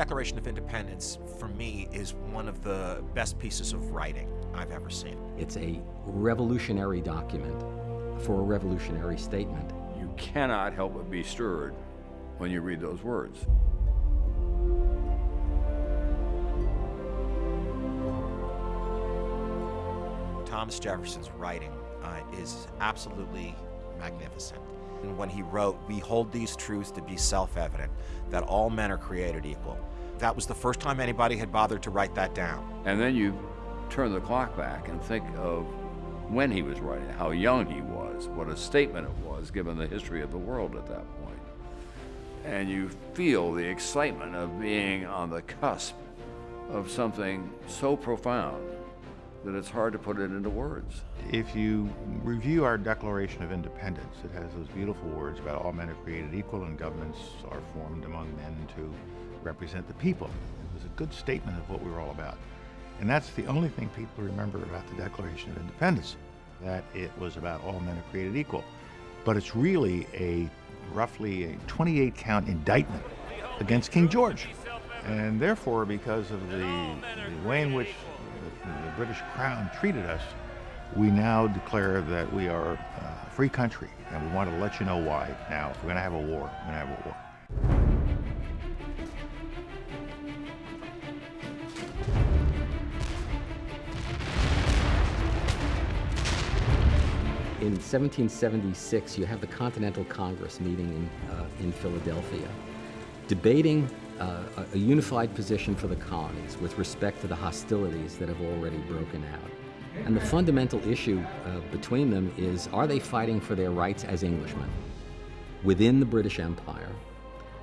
Declaration of Independence, for me, is one of the best pieces of writing I've ever seen. It's a revolutionary document for a revolutionary statement. You cannot help but be stirred when you read those words. Thomas Jefferson's writing uh, is absolutely magnificent. And when he wrote, We hold these truths to be self evident, that all men are created equal. That was the first time anybody had bothered to write that down. And then you turn the clock back and think of when he was writing, how young he was, what a statement it was given the history of the world at that point. And you feel the excitement of being on the cusp of something so profound that it's hard to put it into words. If you review our Declaration of Independence, it has those beautiful words about all men are created equal and governments are formed among men to represent the people. It was a good statement of what we were all about. And that's the only thing people remember about the Declaration of Independence, that it was about all men are created equal. But it's really a roughly a 28 count indictment against King George. And therefore, because of the, the way in which the British Crown treated us, we now declare that we are uh, a free country, and we want to let you know why. Now, if we're going to have a war, we're going to have a war. In 1776, you have the Continental Congress meeting in, uh, in Philadelphia, debating uh, a unified position for the colonies with respect to the hostilities that have already broken out. And the fundamental issue uh, between them is, are they fighting for their rights as Englishmen within the British Empire,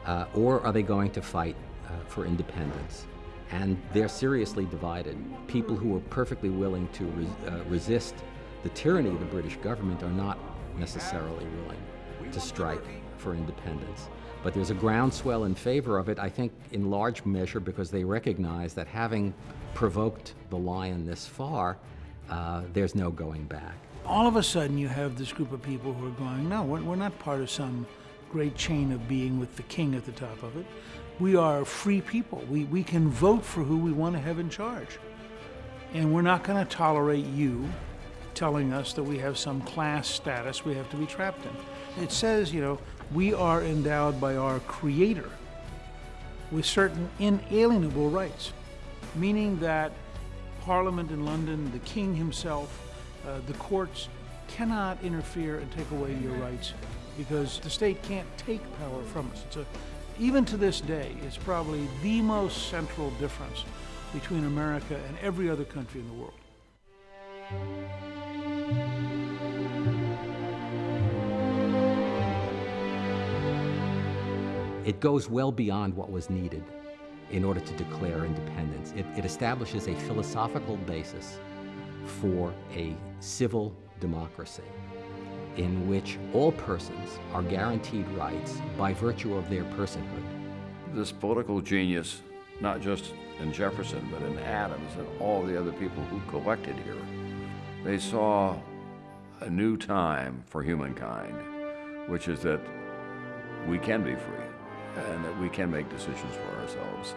uh, or are they going to fight uh, for independence? And they're seriously divided. People who are perfectly willing to res uh, resist the tyranny of the British government are not necessarily willing to strike for independence. But there's a groundswell in favor of it, I think, in large measure because they recognize that having provoked the lion this far, uh, there's no going back. All of a sudden, you have this group of people who are going, no, we're, we're not part of some great chain of being with the king at the top of it. We are free people. We, we can vote for who we want to have in charge. And we're not going to tolerate you telling us that we have some class status we have to be trapped in. It says, you know, we are endowed by our Creator with certain inalienable rights, meaning that Parliament in London, the King himself, uh, the courts cannot interfere and take away your rights because the state can't take power from us. It's a, even to this day, it's probably the most central difference between America and every other country in the world. It goes well beyond what was needed in order to declare independence. It, it, establishes a philosophical basis for a civil democracy in which all persons are guaranteed rights by virtue of their personhood. This political genius, not just in Jefferson, but in Adams and all the other people who collected here, they saw a new time for humankind, which is that we can be free and that we can make decisions for ourselves.